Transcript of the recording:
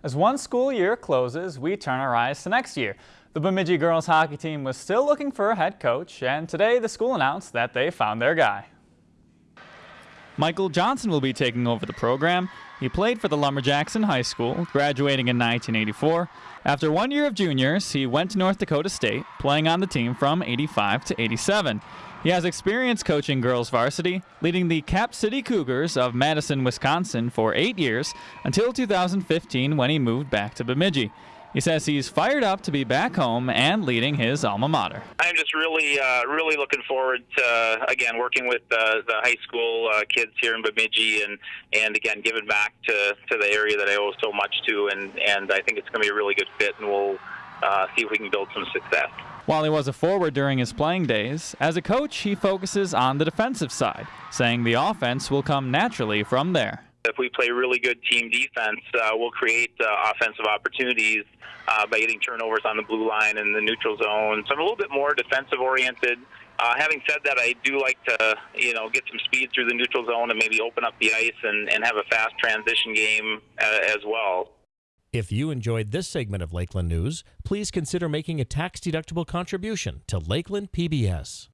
As one school year closes, we turn our eyes to next year. The Bemidji girls hockey team was still looking for a head coach, and today the school announced that they found their guy. Michael Johnson will be taking over the program. He played for the Lumberjacks in high school, graduating in 1984. After one year of juniors, he went to North Dakota State, playing on the team from 85 to 87. He has experience coaching girls varsity, leading the Cap City Cougars of Madison, Wisconsin for eight years until 2015 when he moved back to Bemidji. He says he's fired up to be back home and leading his alma mater. I'm just really, uh, really looking forward to uh, again working with uh, the high school uh, kids here in Bemidji, and and again giving back to, to the area that I owe so much to, and and I think it's going to be a really good fit, and we'll uh, see if we can build some success. While he was a forward during his playing days, as a coach, he focuses on the defensive side, saying the offense will come naturally from there. If we play really good team defense, uh, we'll create uh, offensive opportunities uh, by getting turnovers on the blue line and the neutral zone. So I'm a little bit more defensive oriented. Uh, having said that, I do like to, you know, get some speed through the neutral zone and maybe open up the ice and, and have a fast transition game uh, as well. If you enjoyed this segment of Lakeland News, please consider making a tax-deductible contribution to Lakeland PBS.